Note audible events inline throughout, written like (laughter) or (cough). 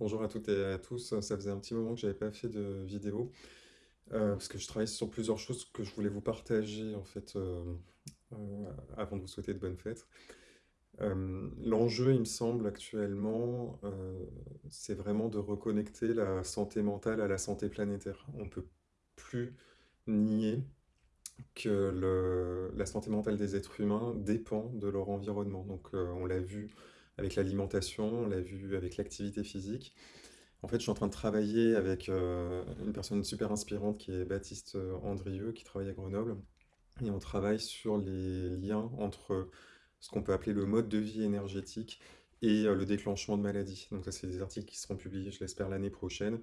Bonjour à toutes et à tous. Ça faisait un petit moment que j'avais pas fait de vidéo euh, parce que je travaille sur plusieurs choses que je voulais vous partager en fait euh, euh, avant de vous souhaiter de bonnes fêtes. L'enjeu, il me semble actuellement, c'est vraiment de reconnecter la santé mentale à la santé planétaire. On peut plus nier que la santé mentale des êtres humains dépend de leur environnement. Donc on l'a vu avec l'alimentation, on l'a vu avec l'activité physique. En fait, je suis en train de travailler avec euh, une personne super inspirante qui est Baptiste euh, Andrieux, qui travaille à Grenoble. Et on travaille sur les liens entre ce qu'on peut appeler le mode de vie énergétique et euh, le déclenchement de maladies. Donc ça, c'est des articles qui seront publiés, je l'espère, l'année prochaine.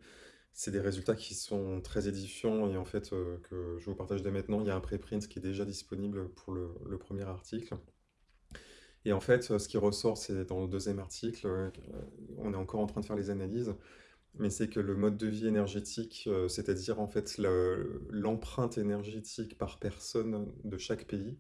C'est des résultats qui sont très édifiants et en fait que je vous partage dès maintenant. Il y a un préprint qui est déjà disponible pour le premier article. Et en fait, ce qui ressort, c'est dans le deuxième article, euh, on est encore en train de faire les analyses, mais c'est que le mode de vie énergétique, euh, c'est-à-dire en fait le- l'empreinte énergétique par personne de chaque pays,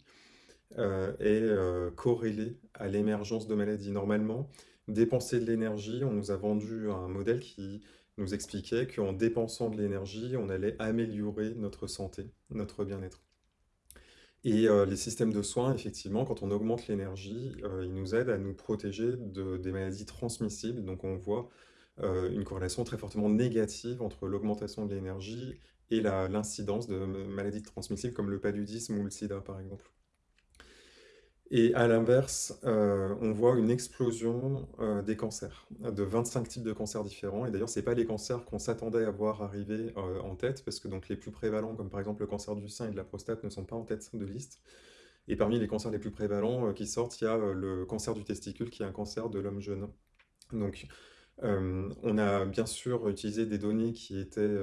euh, est euh, corrélée à l'émergence de maladies. Normalement, dépenser de l'énergie, on nous a vendu un modèle qui nous expliquait qu'en dépensant de l'énergie, on allait améliorer notre santé, notre bien-être. Et euh, les systèmes de soins, effectivement, quand on augmente l'énergie, euh, ils nous aident à nous protéger de, des maladies transmissibles. Donc on voit euh, une corrélation très fortement négative entre l'augmentation de l'énergie et la- l'incidence de maladies transmissibles comme le paludisme ou le sida, par exemple. Et à l'inverse, euh, on voit une explosion euh, des cancers, de 25 types de cancers différents. Et d'ailleurs, ce pas les cancers qu'on s'attendait à voir arriver euh, en tête, parce que donc, les plus prévalents, comme par exemple le cancer du sein et de la prostate, ne sont pas en tête de liste. Et parmi les cancers les plus prévalents qui sortent, il y a le cancer du testicule, qui est un cancer de l'homme jeune. Donc, on a bien sûr utilisé des données qui étaient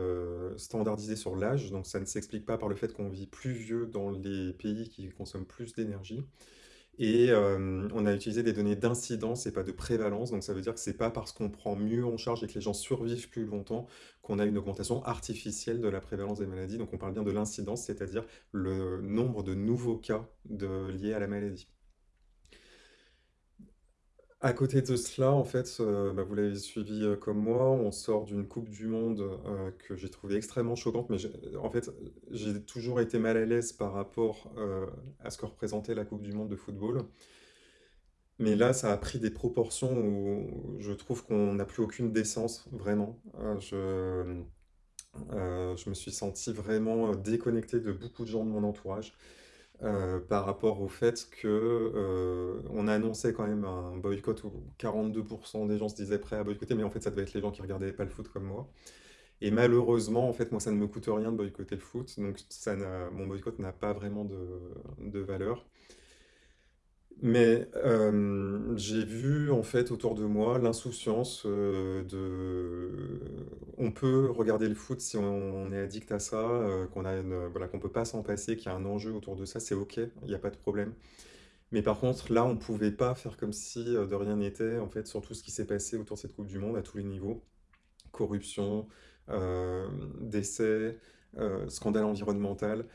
standardisées sur l'âge, donc ça ne s'explique pas par le fait qu'on vit plus vieux dans les pays qui consomment plus d'énergie. Et euh, on a utilisé des données d'incidence et pas de prévalence, donc ça veut dire que c'est pas parce qu'on prend mieux en charge et que les gens survivent plus longtemps qu'on a une augmentation artificielle de la prévalence des maladies. Donc on parle bien de l'incidence, c'est-à-dire le nombre de nouveaux cas liés à la maladie. À côté de cela, en fait, euh, bah, vous l'avez suivi euh, comme moi, on sort d'une Coupe du Monde euh, que j'ai trouvée extrêmement choquante, mais en fait, j'ai toujours été mal à l'aise par rapport à ce que représentait la Coupe du Monde de football. Mais là, ça a pris des proportions où je trouve qu'on n'a plus aucune décence, vraiment. Je, je me suis senti vraiment déconnecté de beaucoup de gens de mon entourage euh, par rapport au fait que euh, on annonçait quand même un boycott où 42% des gens se disaient prêts à boycotter, mais en fait, ça devait être les gens qui regardaient pas le foot comme moi. Et malheureusement, en fait, moi, ça ne me coûte rien de boycotter le foot, donc ça mon boycott n'a pas vraiment de, de valeur. Mais euh, j'ai vu en fait autour de moi l'insouciance euh, de... On peut regarder le foot si on, est addict à ça, euh, qu'on a une... voilà, qu'on peut pas s'en passer, qu'il y a un enjeu autour de ça, c'est ok, il n'y a pas de problème. Mais par contre, là, on pouvait pas faire comme si euh, de rien n'était, en fait, sur tout ce qui s'est passé autour de cette Coupe du Monde à tous les niveaux. Corruption, euh, décès, euh, scandale environnemental.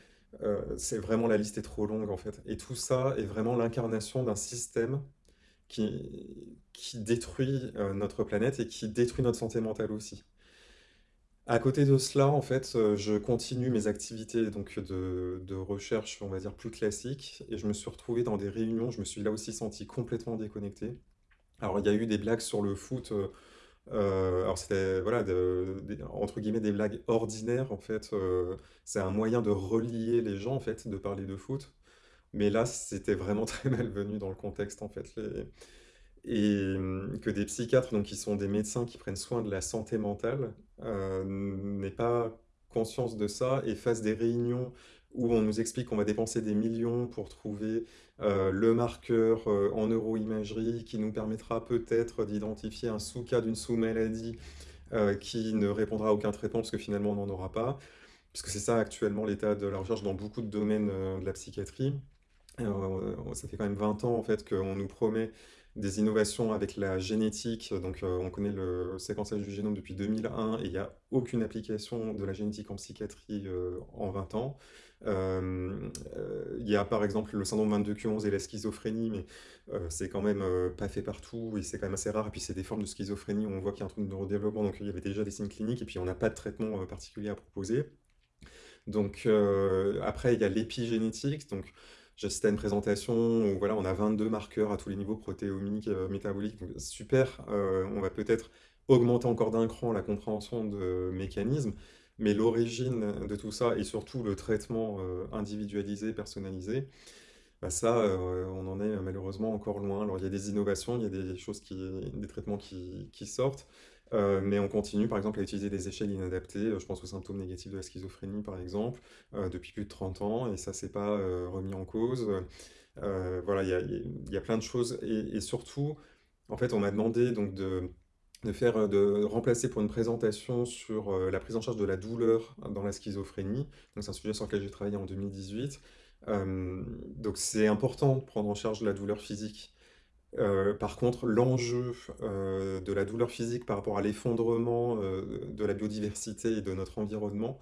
Euh, c'est vraiment la liste est trop longue en fait. Et tout ça est vraiment l'incarnation d'un système qui, qui détruit euh, notre planète et qui détruit notre santé mentale aussi. À côté de cela, en fait, euh, je continue mes activités donc de, de recherche, on va dire, plus classiques, et je me suis retrouvé dans des réunions, je me suis là aussi senti complètement déconnecté. Alors, il y a eu des blagues sur le foot, euh, alors c'était, voilà, entre guillemets, des blagues ordinaires, en fait. euh, c'est un moyen de relier les gens, en fait, de parler de foot. Mais là, c'était vraiment (laughs) très malvenu dans le contexte, en fait. Et hum, que des psychiatres, donc qui sont des médecins qui prennent soin de la santé mentale, euh, n'aient pas conscience de ça et fassent des réunions où on nous explique qu'on va dépenser des millions pour trouver euh, le marqueur euh, en neuroimagerie qui nous permettra peut-être d'identifier un sous-cas d'une sous-maladie euh, qui ne répondra à aucun traitement parce que finalement on n'en aura pas. Puisque c'est ça actuellement l'état de la recherche dans beaucoup de domaines de la psychiatrie. Ça fait quand même 20 ans en fait qu'on nous promet des innovations avec la génétique. Donc, on connaît le séquençage du génome depuis 2001 et il n'y a aucune application de la génétique en psychiatrie en 20 ans. Euh, euh, il y a par exemple le syndrome 22q11 et la schizophrénie, mais euh, c'est quand même euh, pas fait partout et c'est quand même assez rare. Et puis c'est des formes de schizophrénie on voit qu'il y a un truc de neurodéveloppement, donc il y avait déjà des signes cliniques et puis on n'a pas de traitement euh, particulier à proposer. Donc euh, après, il y a l'épigénétique. Donc j'assistais à une présentation où voilà, on a 22 marqueurs à tous les niveaux protéomiques, euh, métaboliques. Super, euh, on va peut-être augmenter encore d'un cran la compréhension de mécanismes, mais l'origine de tout ça et surtout le traitement euh, individualisé, personnalisé, bah ça, euh, on en est malheureusement encore loin. Alors il y a des innovations, il y a des choses qui, des traitements qui, qui sortent. Euh, mais on continue par exemple à utiliser des échelles inadaptées, je pense aux symptômes négatifs de la schizophrénie par exemple, depuis plus de 30 ans, et ça c'est pas remis en cause. Voilà, il y a, y a plein de choses, et, et surtout, en fait, on m'a demandé donc de, de faire, euh, de remplacer pour une présentation sur euh, la prise en charge de la douleur dans la schizophrénie. C'est un sujet sur lequel j'ai travaillé en 2018. Euh, donc c'est important de prendre en charge la douleur physique par contre, l'enjeu de la douleur physique par rapport à l'effondrement de la biodiversité et de notre environnement,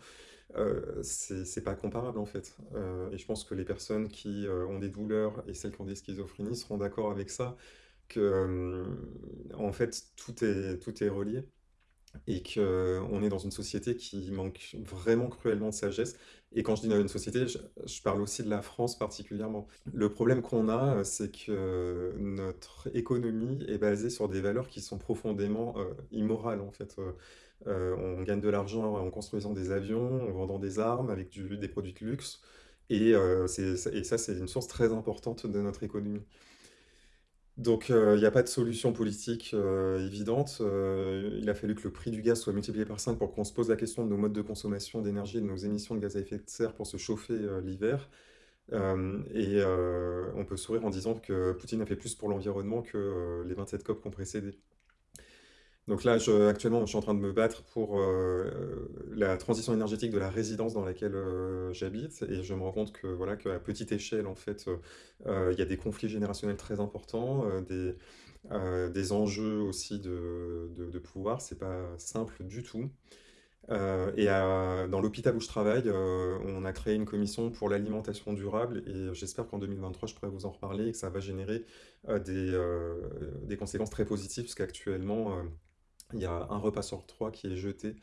c'est pas comparable en fait. Et je pense que les personnes qui ont des douleurs et celles qui ont des schizophrénies seront d'accord avec ça, que euh, en fait tout est, tout est relié et qu'on est dans une société qui manque vraiment cruellement de sagesse. Et quand je dis dans une société, je, parle aussi de la France particulièrement. Le problème qu'on a, c'est que notre économie est basée sur des valeurs qui sont profondément euh, immorales en fait. Euh, euh, on gagne de l'argent en construisant des avions, en vendant des armes avec du- des produits de luxe. Et, euh, et ça, c'est une source très importante de notre économie. Donc, euh, il n'y a pas de solution politique euh, évidente. Euh, il a fallu que le prix du gaz soit multiplié par 5 pour qu'on se pose la question de nos modes de consommation d'énergie et de nos émissions de gaz à effet de serre pour se chauffer euh, l'hiver. Euh, et euh, on peut sourire en disant que Poutine a fait plus pour l'environnement que euh, les 27 COP qui ont précédé. Donc là, je, actuellement, je suis en train de me battre pour euh, la transition énergétique de la résidence dans laquelle euh, j'habite, et je me rends compte que voilà, qu'à petite échelle, en fait, euh, il y a des conflits générationnels très importants, des, des enjeux aussi de, de, de pouvoir, c'est pas simple du tout. Et dans l'hôpital où je travaille, on a créé une commission pour l'alimentation durable, et j'espère qu'en 2023, je pourrai vous en reparler, et que ça va générer des, des conséquences très positives, parce qu'actuellement, il y a un repas sur trois qui est jeté,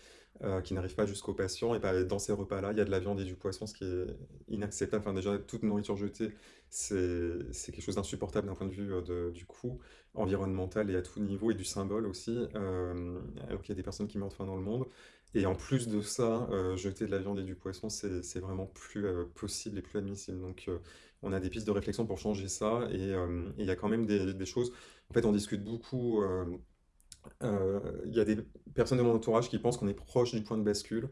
euh, qui n'arrive pas jusqu'aux patients. Et bah, dans ces repas-là, il y a de la viande et du poisson, ce qui est inacceptable. Enfin, déjà, toute nourriture jetée, c'est quelque chose d'insupportable d'un point de vue euh, du coût environnemental et à tout niveau, et du symbole aussi, euh, alors qu'il y a des personnes qui meurent de dans le monde. Et en plus de ça, euh, jeter de la viande et du poisson, c'est vraiment plus possible et plus admissible. Donc, on a des pistes de réflexion pour changer ça, et il y a quand même des choses. En fait, on discute beaucoup. Euh, Il y a des personnes de mon entourage qui pensent qu'on est proche du point de bascule.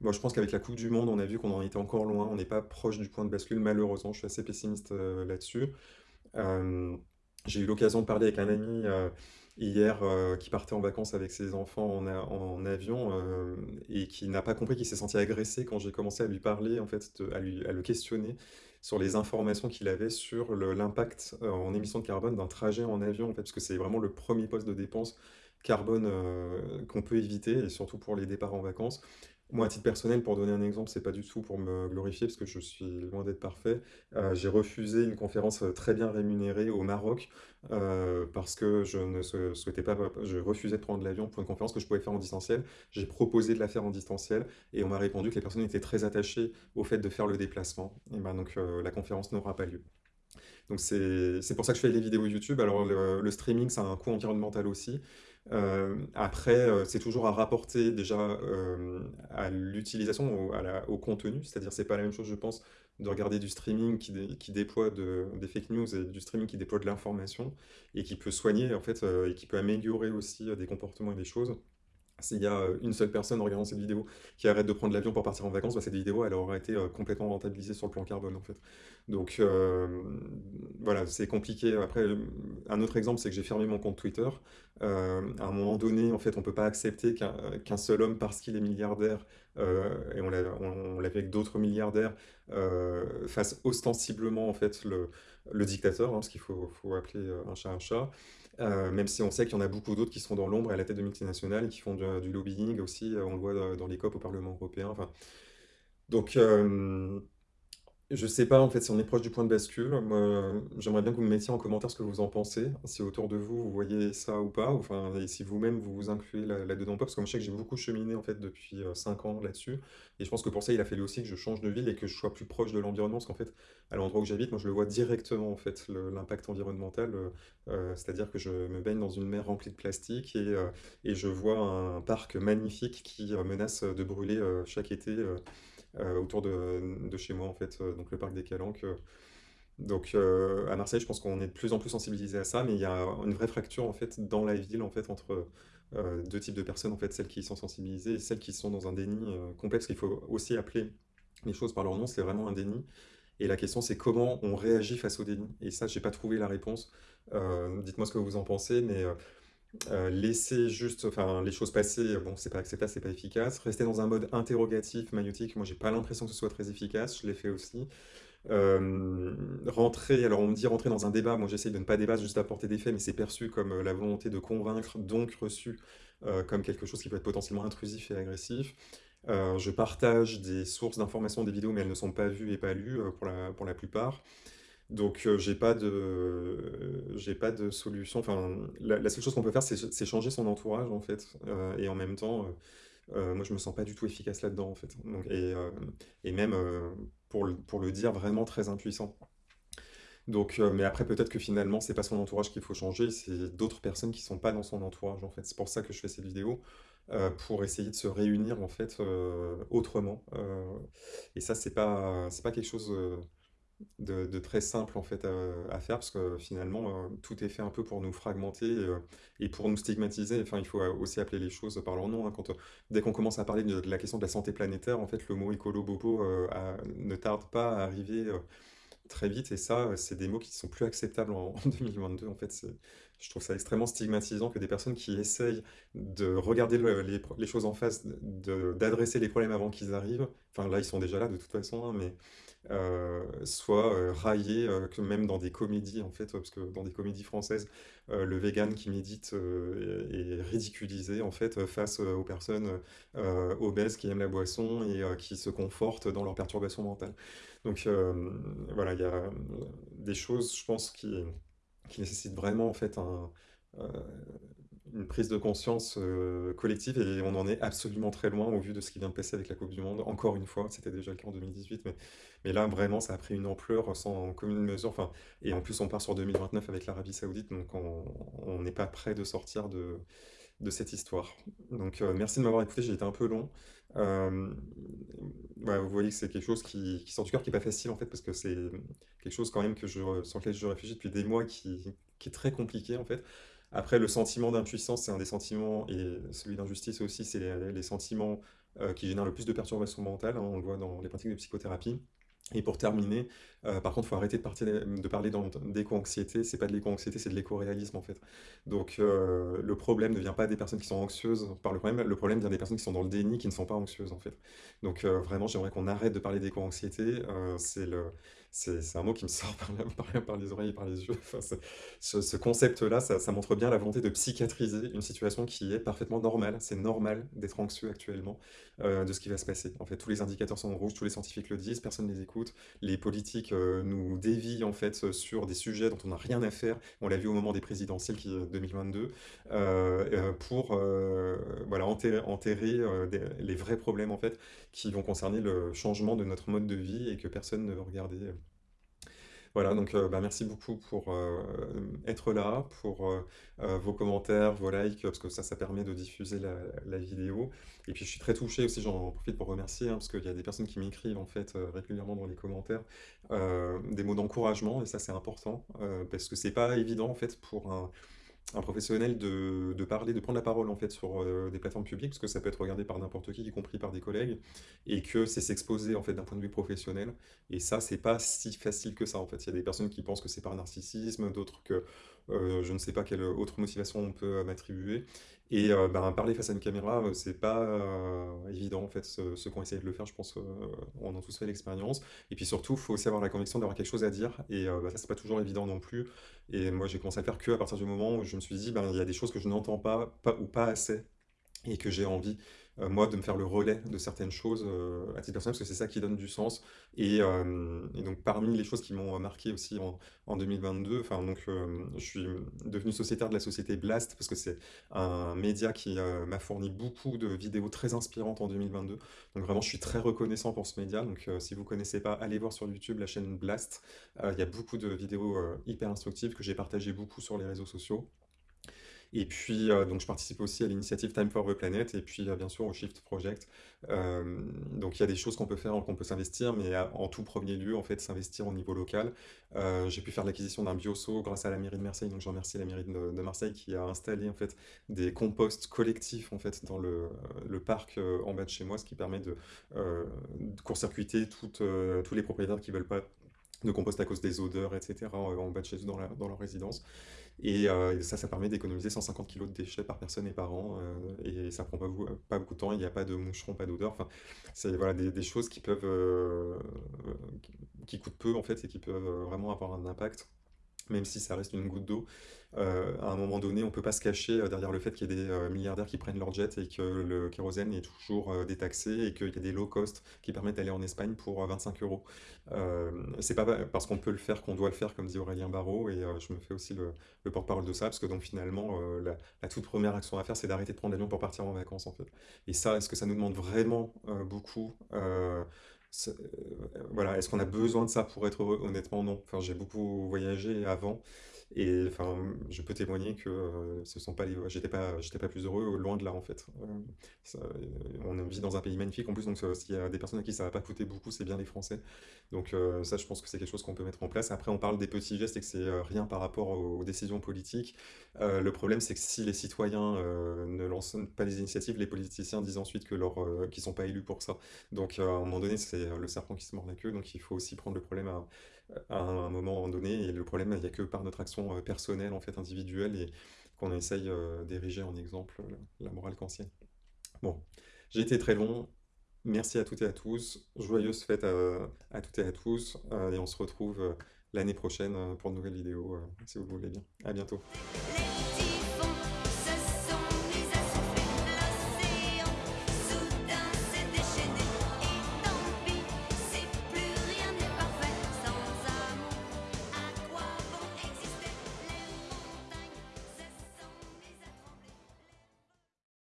Moi, je pense qu'avec la Coupe du Monde, on a vu qu'on en était encore loin. On n'est pas proche du point de bascule, malheureusement. Je suis assez pessimiste euh, là-dessus. Euh, j'ai eu l'occasion de parler avec un ami hier qui partait en vacances avec ses enfants en, en avion et qui n'a pas compris qu'il s'est senti agressé quand j'ai commencé à lui parler, en fait, à lui, à le questionner sur les informations qu'il avait sur l'impact en émissions de carbone d'un trajet en avion, en fait, parce que c'est vraiment le premier poste de dépense carbone euh, qu'on peut éviter, et surtout pour les départs en vacances. Moi, à titre personnel, pour donner un exemple, c'est pas du tout pour me glorifier, parce que je suis loin d'être parfait. Euh, j'ai refusé une conférence euh, très bien rémunérée au Maroc, parce que je ne sou- souhaitais pas, je refusais de prendre l'avion pour une conférence que je pouvais faire en distanciel. J'ai proposé de la faire en distanciel, et on m'a répondu que les personnes étaient très attachées au fait de faire le déplacement. Et ben donc la conférence n'aura pas lieu. Donc c'est c'est pour ça que je fais les vidéos YouTube. Alors le, le streaming, ça a un coût environnemental aussi. Euh, après, euh, c'est toujours à rapporter déjà euh, à l'utilisation, au, contenu. C'est-à-dire, c'est pas la même chose, je pense, de regarder du streaming qui, qui déploie de- des fake news et du streaming qui déploie de l'information et qui peut soigner en fait et qui peut améliorer aussi des comportements et des choses. S'il y a euh, une seule personne en regardant cette vidéo qui arrête de prendre l'avion pour partir en vacances, bah, cette vidéo, elle aura été euh, complètement rentabilisée sur le plan carbone, en fait. Donc, euh, voilà, c'est compliqué. Après, un autre exemple, c'est que j'ai fermé mon compte Twitter. À un moment donné, en fait, on peut pas accepter qu'un seul homme, parce qu'il est milliardaire, et on l'a on, avec d'autres milliardaires, fasse ostensiblement, en fait, le, le dictateur, hein, parce qu'il faut, faut appeler un chat un chat. Euh, même si on sait qu'il y en a beaucoup d'autres qui sont dans l'ombre à la tête de multinationales et qui font du, lobbying aussi, euh, on le voit dans, les COP au Parlement européen. Donc, euh, je sais pas en fait si on est proche du point de bascule. Euh, j'aimerais bien que vous me mettiez en commentaire ce que vous en pensez, si autour de vous vous voyez ça ou pas, enfin, et si vous-même vous vous incluez là- là-dedans ou pas, parce que moi je sais que j'ai beaucoup cheminé en fait depuis euh, 5 ans là-dessus, et je pense que pour ça il a fallu aussi que je change de ville et que je sois plus proche de l'environnement, parce qu'en fait à l'endroit où j'habite, moi je le vois directement en fait l'impact environnemental, euh, euh, c'est-à-dire que je me baigne dans une mer remplie de plastique et, euh, et je vois un parc magnifique qui euh, menace de brûler euh, chaque été. euh, euh, autour de, chez moi en fait, euh, donc le parc des Calanques. euh. Donc euh, à Marseille, je pense qu'on est de plus en plus sensibilisé à ça, mais il y a une vraie fracture en fait dans la ville en fait entre euh, deux types de personnes en fait, celles qui sont sensibilisées et celles qui sont dans un déni euh, complet, qu'il faut aussi appeler les choses par leur nom, c'est vraiment un déni. Et la question c'est comment on réagit face au déni. Et ça, j'ai pas trouvé la réponse. Euh, dites-moi ce que vous en pensez, mais euh, laisser juste, enfin, les choses passer, bon, c'est pas acceptable, c'est pas efficace. Rester dans un mode interrogatif, magnétique, moi j'ai pas l'impression que ce soit très efficace, je l'ai fait aussi. Rentrer, alors on me dit rentrer dans un débat, moi j'essaye de ne pas débattre, juste apporter des faits, mais c'est perçu comme euh, la volonté de convaincre, donc reçu euh, comme quelque chose qui peut être potentiellement intrusif et agressif. Je partage des sources d'informations, des vidéos, mais elles ne sont pas vues et pas lues pour la, pour la plupart. Donc euh, j'ai pas de j'ai pas de solution. Enfin, la, seule chose qu'on peut faire, c'est changer son entourage en fait. Euh, et en même temps, euh, euh, moi je me sens pas du tout efficace là-dedans en fait. Donc, et, et même pour, le- pour le dire vraiment très impuissant. Donc, mais après peut-être que finalement c'est pas son entourage qu'il faut changer, c'est d'autres personnes qui sont pas dans son entourage en fait. C'est pour ça que je fais cette vidéo, pour essayer de se réunir en fait autrement. Et ça c'est pas c'est pas quelque chose. De, très simple en fait à, faire parce que finalement euh, tout est fait un peu pour nous fragmenter euh, et pour nous stigmatiser. Enfin, il faut euh, aussi appeler les choses par leur nom. hein. Quand, dès qu'on commence à parler de, la question de la santé planétaire, en fait, le mot écolo-bobo ne tarde pas à arriver très vite et ça, c'est des mots qui sont plus acceptables en, (laughs) en 2022. En fait, je trouve ça extrêmement stigmatisant que des personnes qui essayent de regarder le- les, choses en face, d'adresser les problèmes avant qu'ils arrivent. Enfin, là, ils sont déjà là de toute façon, hein, mais euh, soit euh, euh, que même dans des comédies, en fait, parce que dans des comédies françaises, euh, le vegan qui médite est, est ridiculisé, en fait, face aux personnes obèses qui aiment la boisson et qui se confortent dans leurs perturbations mentales. Donc, voilà, il y a des choses, je pense, qui, qui nécessitent vraiment, en fait, un, une prise de conscience euh, collective et on en est absolument très loin au vu de ce qui vient de passer avec la Coupe du Monde. Encore une fois, c'était déjà le cas en 2018, mais, mais là vraiment ça a pris une ampleur sans commune mesure. Enfin, et en plus on part sur 2029 avec l'Arabie Saoudite, donc on on n'est pas prêt de sortir de, de cette histoire. Donc euh, merci de m'avoir écouté, j'ai été un peu long. Euh, vous voyez que c'est quelque chose qui, sort du cœur, qui est pas facile en fait, parce que c'est quelque chose quand même que je, sur lequel je réfléchis depuis des mois, qui, est très compliqué en fait. Après, le sentiment d'impuissance, c'est un des sentiments, et celui d'injustice aussi, c'est les, les sentiments euh, qui génèrent le plus de perturbations mentales, hein, on le voit dans les pratiques de psychothérapie. Et pour terminer, euh, par contre, il faut arrêter de, parler d'éco-anxiété, c'est pas de l'éco-anxiété, c'est de l'éco-réalisme en fait. Donc euh, le problème ne vient pas des personnes qui sont anxieuses par le problème, le problème vient des personnes qui sont dans le déni, qui ne sont pas anxieuses en fait. Donc euh, vraiment, j'aimerais qu'on arrête de parler d'éco-anxiété, c'est un mot qui me sort par, les oreilles et par les yeux. Enfin, ce, ce concept-là, ça, ça montre bien la volonté de psychiatriser une situation qui est parfaitement normale. C'est normal d'être anxieux actuellement de ce qui va se passer. En fait, tous les indicateurs sont en rouge, tous les scientifiques le disent, personne ne les écoute. Les politiques euh, nous dévient en fait sur des sujets dont on n'a rien à faire. On l'a vu au moment des présidentielles qui, 2022, euh, euh, pour euh, voilà, enterrer, euh, les vrais problèmes en fait qui vont concerner le changement de notre mode de vie et que personne ne veut regarder. Voilà, donc euh, bah, merci beaucoup pour euh, être là, pour euh, vos commentaires, vos likes, parce que ça, ça permet de diffuser la, vidéo. Et puis je suis très touché aussi, j'en profite pour remercier, hein, parce qu'il y a des personnes qui m'écrivent en fait régulièrement dans les commentaires des mots d'encouragement, et ça c'est important, parce que c'est pas évident en fait pour un, un professionnel de, de parler, de prendre la parole en fait sur euh, des plateformes publiques, parce que ça peut être regardé par n'importe qui, y compris par des collègues, et que c'est s'exposer en fait d'un point de vue professionnel. Et ça, c'est pas si facile que ça en fait. Il y a des personnes qui pensent que c'est par narcissisme, d'autres que euh, je ne sais pas quelle autre motivation on peut euh, m'attribuer. Et euh, ben, parler face à une caméra, euh, c'est pas euh, évident en fait. Ceux, qui ont essayé de le faire, je pense, euh, on a tous fait l'expérience. Et puis surtout, il faut aussi avoir la conviction d'avoir quelque chose à dire. Et bah, ça, c'est pas toujours évident non plus. Et moi, j'ai commencé à faire que à partir du moment où je me suis dit, ben, il y a des choses que je n'entends pas, pas ou pas assez et que j'ai envie, euh, moi, de me faire le relais de certaines choses euh, à titre personnel, parce que c'est ça qui donne du sens. Et, euh, donc, parmi les choses qui m'ont marqué aussi en, en 2022, enfin, donc, je suis devenu sociétaire de la société Blast, parce que c'est un média qui m'a fourni beaucoup de vidéos très inspirantes en 2022. Donc, vraiment, je suis très reconnaissant pour ce média. Donc, si vous ne connaissez pas, allez voir sur YouTube la chaîne Blast. Il y a beaucoup de vidéos hyper instructives que j'ai partagées beaucoup sur les réseaux sociaux. Et puis, euh, donc, je participe aussi à l'initiative Time for the Planet et puis, euh, bien sûr, au Shift Project. Euh, donc, il y a des choses qu'on peut faire, qu'on peut s'investir, mais en tout premier lieu, en fait, s'investir au niveau local. J'ai pu faire l'acquisition d'un bioso grâce à la mairie de Marseille. Donc, je remercie la mairie de, Marseille qui a installé, en fait, des composts collectifs, en fait, dans le, le parc en bas de chez moi, ce qui permet de, de court-circuiter tous les propriétaires qui veulent pas de compost à cause des odeurs, etc., en bas de chez eux dans, leur résidence. Et euh, ça, ça permet d'économiser 150 kilos de déchets par personne et par an. euh, et ça prend pas, beaucoup- de temps. Il n'y a pas de moucherons, pas d'odeur. Enfin, c'est voilà, des, choses qui peuvent, euh, qui, coûtent peu en fait et qui peuvent vraiment avoir un impact même si ça reste une goutte d'eau, euh, à un moment donné, on ne peut pas se cacher euh, derrière le fait qu'il y ait des euh, milliardaires qui prennent leur jet et que le kérosène est toujours détaxé et qu'il y a des low cost qui permettent d'aller en Espagne pour euh, 25 euros. C'est pas parce qu'on peut le faire qu'on doit le faire, comme dit Aurélien Barraud, et je me fais aussi le, le porte-parole de ça, parce que donc finalement, la, toute première action à faire, c'est d'arrêter de prendre l'avion pour partir en vacances. Et ça, est-ce que ça nous demande vraiment beaucoup? C'est- euh, voilà, est-ce qu'on a besoin de ça pour être heureux? Honnêtement, non. Enfin, j'ai beaucoup voyagé avant et enfin, je peux témoigner que euh, ce sont pas les, j'étais pas, j'étais pas plus heureux, loin de là en fait. Euh, euh, on vit dans un pays magnifique en plus, donc s'il y a des personnes à qui ça va pas coûter beaucoup, c'est bien les Français. Donc euh, ça, je pense que c'est quelque chose qu'on peut mettre en place. Après, on parle des petits gestes et que c'est rien par rapport aux, décisions politiques. Le problème, c'est que si les citoyens ne lancent pas les initiatives, les politiciens disent ensuite que leur, qu'ils sont pas élus pour ça. Donc, à un moment donné, c'est le serpent qui se mord la queue. Donc, il faut aussi prendre le problème à, à un moment donné. Et le problème, il n'y a que par notre action euh, personnelle, en fait, individuelle, et qu'on essaye euh, d'ériger en exemple euh, la morale kantienne. Bon, j'ai été très long. Merci à toutes et à tous. Joyeuses fêtes à, toutes et à tous. Et on se retrouve l'année prochaine pour de nouvelles vidéos, si vous le voulez bien. À bientôt.